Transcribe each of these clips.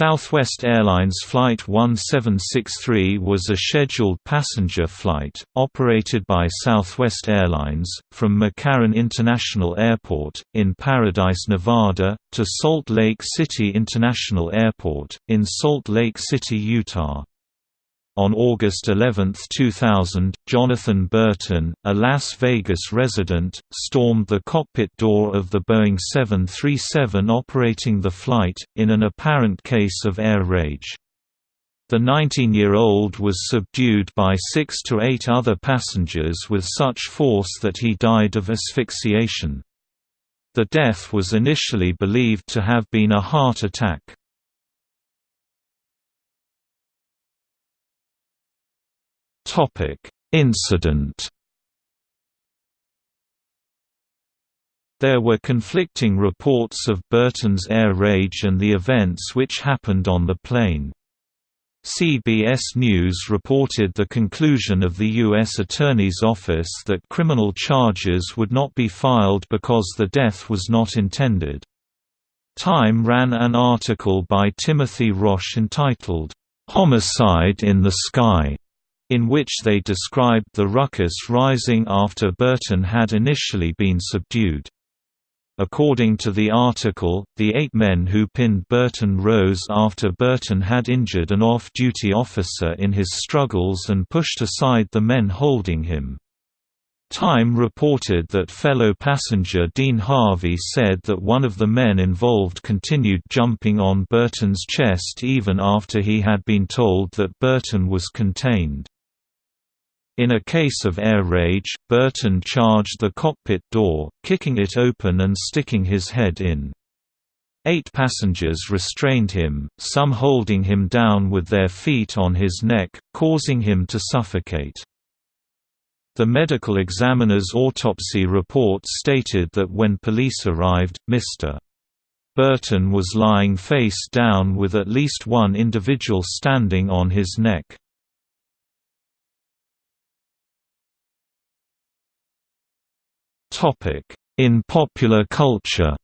Southwest Airlines Flight 1763 was a scheduled passenger flight, operated by Southwest Airlines, from McCarran International Airport, in Paradise, Nevada, to Salt Lake City International Airport, in Salt Lake City, Utah. On August 11, 2000, Jonathan Burton, a Las Vegas resident, stormed the cockpit door of the Boeing 737 operating the flight, in an apparent case of air rage. The 19-year-old was subdued by six to eight other passengers with such force that he died of asphyxiation. The death was initially believed to have been a heart attack. Incident. There were conflicting reports of Burton's air rage and the events which happened on the plane. CBS News reported the conclusion of the U.S. Attorney's Office that criminal charges would not be filed because the death was not intended. Time ran an article by Timothy Roche entitled, "'Homicide in the Sky' in which they described the ruckus rising after Burton had initially been subdued. According to the article, the eight men who pinned Burton rose after Burton had injured an off-duty officer in his struggles and pushed aside the men holding him. Time reported that fellow passenger Dean Harvey said that one of the men involved continued jumping on Burton's chest even after he had been told that Burton was contained. In a case of air rage, Burton charged the cockpit door, kicking it open and sticking his head in. Eight passengers restrained him, some holding him down with their feet on his neck, causing him to suffocate. The medical examiner's autopsy report stated that when police arrived, Mr. Burton was lying face down with at least one individual standing on his neck. In popular culture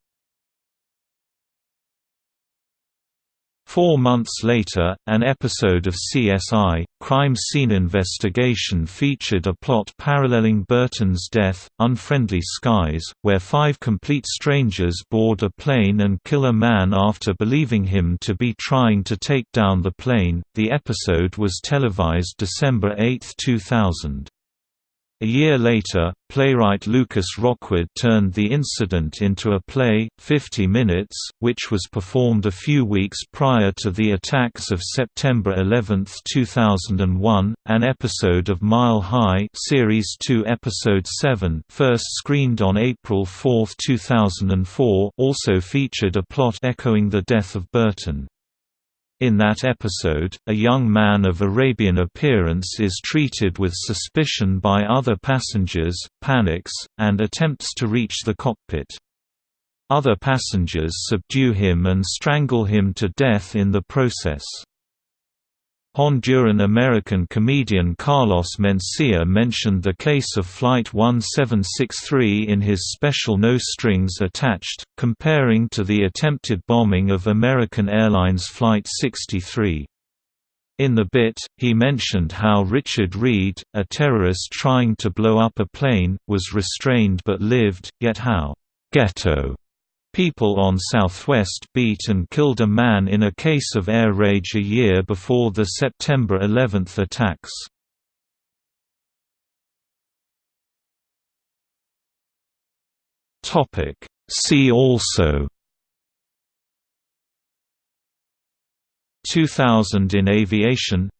Four months later, an episode of CSI, Crime Scene Investigation featured a plot paralleling Burton's death, Unfriendly Skies, where five complete strangers board a plane and kill a man after believing him to be trying to take down the plane. The episode was televised December 8, 2000. A year later, playwright Lucas Rockwood turned the incident into a play, 50 Minutes, which was performed a few weeks prior to the attacks of September 11, 2001. An episode of Mile High Series 2 Episode 7 first screened on April 4, 2004 also featured a plot echoing the death of Burton. In that episode, a young man of Arabian appearance is treated with suspicion by other passengers, panics, and attempts to reach the cockpit. Other passengers subdue him and strangle him to death in the process. Honduran-American comedian Carlos Mencia mentioned the case of Flight 1763 in his special No Strings Attached, comparing to the attempted bombing of American Airlines Flight 63. In the bit, he mentioned how Richard Reid, a terrorist trying to blow up a plane, was restrained but lived, yet how «ghetto» People on Southwest beat and killed a man in a case of air rage a year before the September 11 attacks. See also 2000 in aviation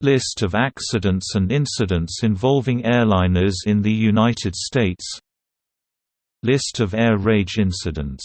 List of accidents and incidents involving airliners in the United States List of air rage incidents